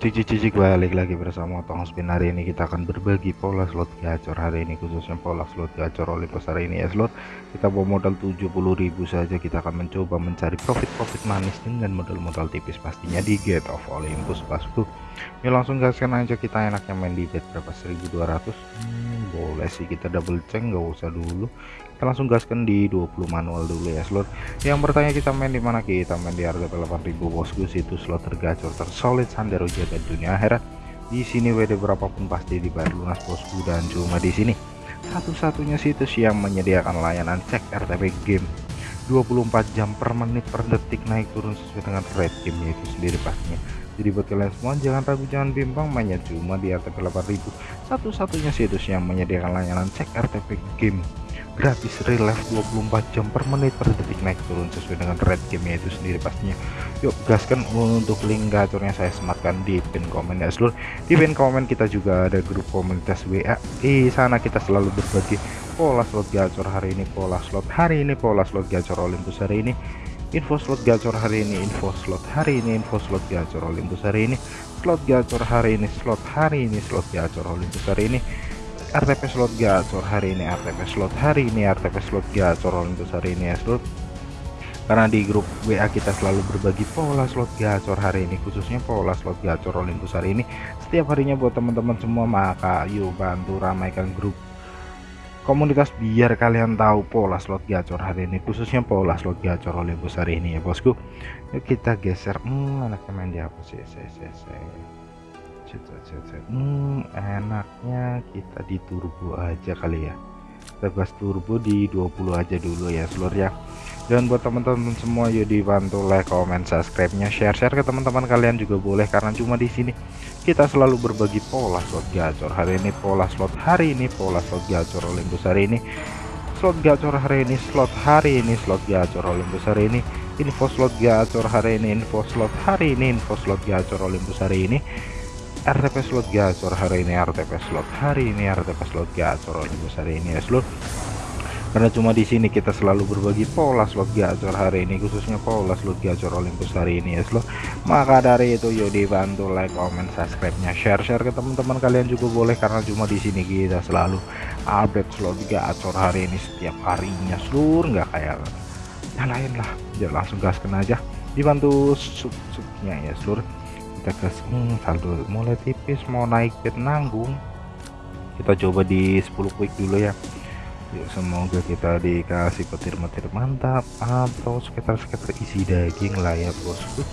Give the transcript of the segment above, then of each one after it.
Cicik cicik balik lagi bersama Tong Spin. Hari ini kita akan berbagi pola slot gacor. Hari ini khususnya pola slot gacor Olympus hari ini ya slot. Kita bawa modal 70.000 saja. Kita akan mencoba mencari profit-profit manis dengan modal-modal tipis pastinya di Gate of Olympus bosku ya langsung gaskan aja. Kita enaknya main di bet berapa? 1200 hmm, boleh sih. Kita double check nggak usah dulu kita langsung gaskan di 20 manual dulu ya slot. Yang bertanya kita main di mana? Kita main di harga 8000 bosku situ slot tergacor tersolid sandero jaga dunia akhirat. Di sini WD berapapun pasti dibayar lunas bosku dan cuma di sini. Satu-satunya situs yang menyediakan layanan cek RTP game. 24 jam per menit per detik naik turun sesuai dengan rate game itu sendiri pastinya. Jadi buat kalian semua jangan ragu jangan bimbang mainnya cuma di RTP 8000 satu-satunya situs yang menyediakan layanan cek RTP game gratis real life 24 jam per menit per detik naik turun sesuai dengan red game itu sendiri pastinya. Yuk gaskan untuk link gacornya saya sematkan di pin komen ya seluruh di pin komen kita juga ada grup komunitas WA di sana kita selalu berbagi pola slot gacor hari ini pola slot hari ini pola slot gacor Olympus hari ini. Info slot gacor hari ini info slot hari ini info slot gacor Olympus hari ini. Slot gacor hari ini slot hari ini slot gacor Olympus hari ini RTP slot gacor hari ini RTP slot hari ini RTP slot gacor untuk hari ini ya slot. Karena di grup WA kita selalu berbagi pola slot gacor hari ini khususnya pola slot gacor Olympus hari ini. Setiap harinya buat teman-teman semua maka yuk bantu ramaikan grup. Komunitas biar kalian tahu pola slot gacor hari ini khususnya pola slot gacor Olympus hari ini ya bosku. Yuk kita geser. Hmm, anaknya main di apa sih? Saya, saya, hmm, enaknya kita di turbo aja kali ya. Kita gas turbo di 20 aja dulu ya seluruh ya. Dan buat teman-teman semua yuk dibantu like comment subscribe nya share share ke teman-teman kalian juga boleh karena cuma di sini kita selalu berbagi pola slot gacor hari ini pola slot hari ini pola slot gacor Olympus hari ini slot gacor hari ini slot hari ini slot gacor Olympus hari ini info slot gacor hari ini info slot hari ini info slot gacor Olympus hari ini RTP slot gacor hari ini RTP slot hari ini RTP slot gacor Olympus hari ini ya slot. Karena cuma di sini kita selalu berbagi pola slot gacor hari ini khususnya pola slot gacor Olympus hari ini ya slot. Maka dari itu yuk dibantu like comment subscribe nya share share ke teman-teman kalian juga boleh karena cuma di sini kita selalu update slot gacor hari ini setiap harinya seluruh nggak kayak yang lain lah. Ya langsung gaskan aja. Dibantu sub-subnya ya seluruh kita gas hmm, saldo mulai tipis mau naik bet nanggung. Kita coba di 10 quick dulu ya. Yuk semoga kita dikasih petir-petir mantap atau sekitar-sekitar isi daging lah ya bosku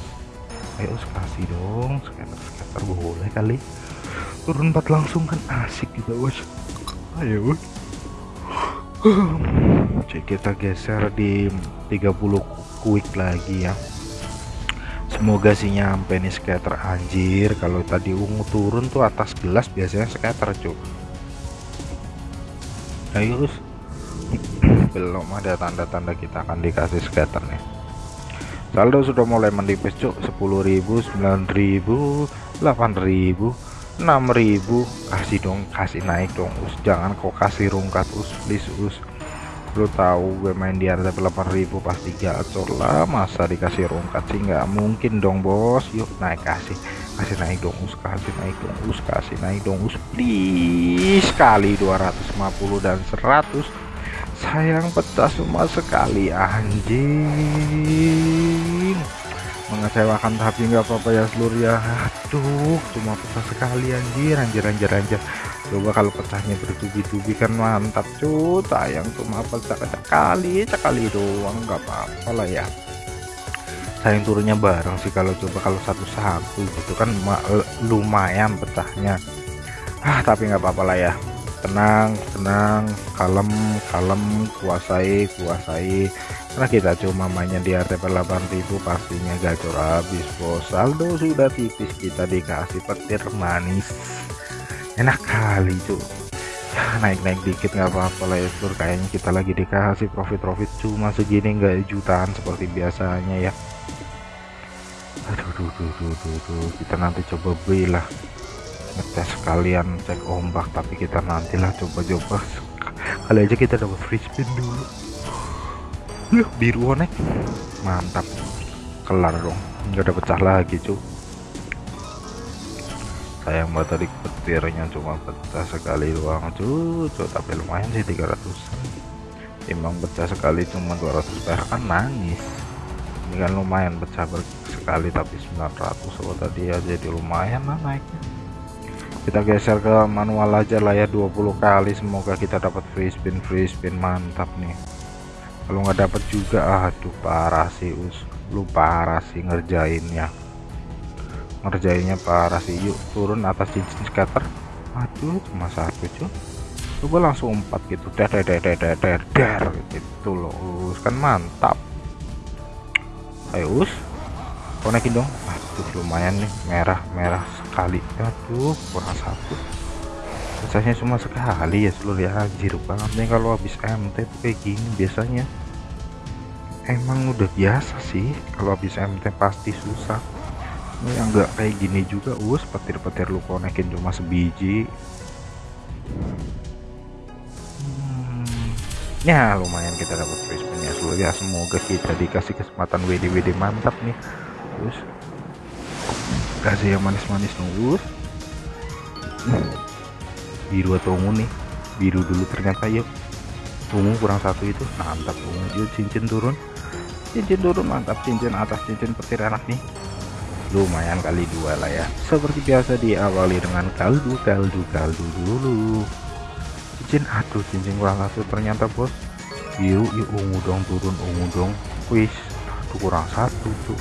ayo kasih dong sekitar-sekitar boleh kali. Turun 4 langsung kan asik juga bos. Ayo. Kita geser di 30 quick lagi ya semoga sih nyampe nih scatter anjir kalau tadi ungu turun tuh atas gelas biasanya scatter cuy ayo belum ada tanda-tanda kita akan dikasih scatter nih. Saldo sudah mulai menipis cuk. 10.000 9.000 8.000 6.000 kasih dong kasih naik dong us. Jangan kau kasih rungkat us. Please us lu tahu gue main di harga 8000 pasti gacor lah masa dikasih rongkat sih? Nggak mungkin dong bos. Yuk naik kasih. Kasih naik dong us kasih naik dong us kasih naik dong us. Please sekali 250 dan 100 sayang pecah semua sekali anjing. Mengecewakan tapi nggak apa-apa ya seluruh ya. Aduh cuma pecah sekali anjir. Anjir anjir anjir coba kalau pecahnya bertubi-tubi kan mantap cuy sayang cuma pecah sekali sekali doang nggak apa-apa lah ya. Sayang turunnya bareng sih kalau coba kalau satu-satu gitu kan lumayan pecahnya ah tapi nggak apa-apa lah ya. Tenang tenang kalem kalem kuasai kuasai. Karena kita cuma mainnya di RTP 8000 pastinya gacor habis bos. Saldo sudah tipis kita dikasih petir manis enak kali tuh ya, naik-naik dikit nggak apa-apa lah ya seluruh kayaknya kita lagi dikasih profit-profit cuma segini nggak jutaan seperti biasanya ya. Aduh duh, duh, duh, duh, duh. kita nanti coba beli lah. Ngetes sekalian cek ombak. Tapi kita nantilah coba-coba. Kali aja kita dapat free spin dulu. Ya biru onek mantap. Kelar dong. Nggak ada pecah lagi cuy sayang banget tadi petirnya cuma pecah sekali doang. Cucu tapi lumayan sih 300 timbang pecah sekali cuma 200 perak kan nangis. Ini kan lumayan pecah sekali tapi 900 oh tadi ya jadi lumayan lah naiknya. Kita geser ke manual aja lah ya 20 kali. Semoga kita dapat free spin free spin mantap nih. Kalau nggak dapat juga aduh parah sih us. Lu parah sih ngerjainnya ngerjainnya parah sih yuk turun atas cincin scatter aduh cuma satu cuy coba langsung empat gitu. Der der der der der der gitu loh us. Kan mantap. Ayo us. Konekin dong. Aduh lumayan nih. Merah merah sekali. Aduh kurang satu. Pecahnya cuma sekali ya seluruh ya. Anjir banget nih kalau habis MT tuh kayak gini biasanya. Emang udah biasa sih kalau habis MT pasti susah ini yang enggak kayak gini juga. Us petir-petir lu konekin cuma sebiji. Hmm, ya lumayan kita dapat free spin ya seluruh ya semoga kita dikasih kesempatan WD WD mantap nih. Terus kasih yang manis-manis nunggu biru atau ungu nih? Biru dulu ternyata yuk ungu kurang satu itu. Mantap ungu. Cincin turun. Cincin turun mantap. Cincin atas cincin petir enak nih lumayan kali dua lah ya. Seperti biasa diawali dengan kaldu kaldu kaldu dulu. Cincin aduh cincin kurang satu ternyata bos. Biru yuk ungu dong turun ungu dong. Wis aduh kurang satu tuh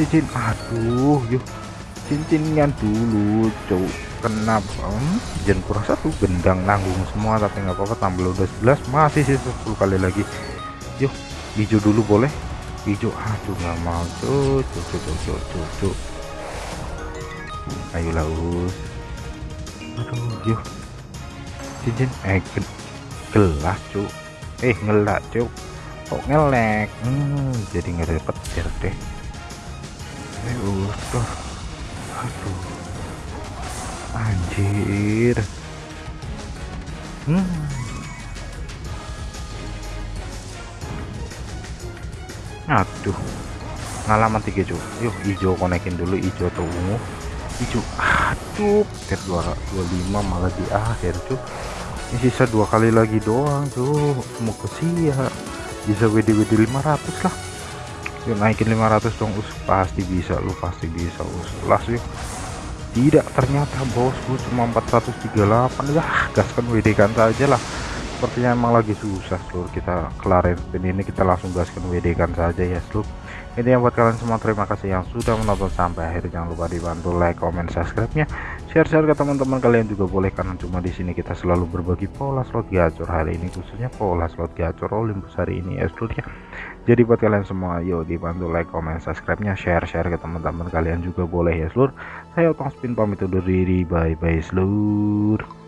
cincin aduh yuk. Cincinnya dulu cuk. Kenapa hmm, cincin kurang satu gendang nanggung semua tapi nggak apa-apa tampil udah 11 masih sisa 10 kali lagi. Yuk hijau dulu boleh hijau aduh nggak mau. Tuh tuh tuh tuh tuh tuh, tuh. ayolah us. Aduh. Yuk cincin eh gelas cuk. Eh ngelak cuk. Kok ngelek? Hmm, jadi nggak dapet petir deh. Ayo tuh aduh. Anjir. Hmm aduh. Ngalaman tiga cuy yuk hijau konekin dulu hijau atau ungu hijau aduh ter 25 malah di akhir cuy ini sisa dua kali lagi doang tuh mau ke sia bisa WD WD 500 lah. Yuk naikin 500 dong us. Pasti bisa lu pasti bisa us. Las yuk. Tidak ternyata bosku cuma 438 ya gaskan WD kan saja lah sepertinya emang lagi susah seluruh kita kelarin spin ini kita langsung gaskan WD kan saja ya seluruh ini yang buat kalian semua. Terima kasih yang sudah menonton sampai akhir. Jangan lupa dibantu like comment subscribe nya share-share ke teman-teman kalian juga boleh karena cuma di sini kita selalu berbagi pola slot gacor hari ini khususnya pola slot gacor Olympus hari ini ya seluruhnya jadi buat kalian semua yuk dibantu like comment subscribe nya share-share ke teman-teman kalian juga boleh ya seluruh saya otong spin pamit undur diri. Bye bye seluruh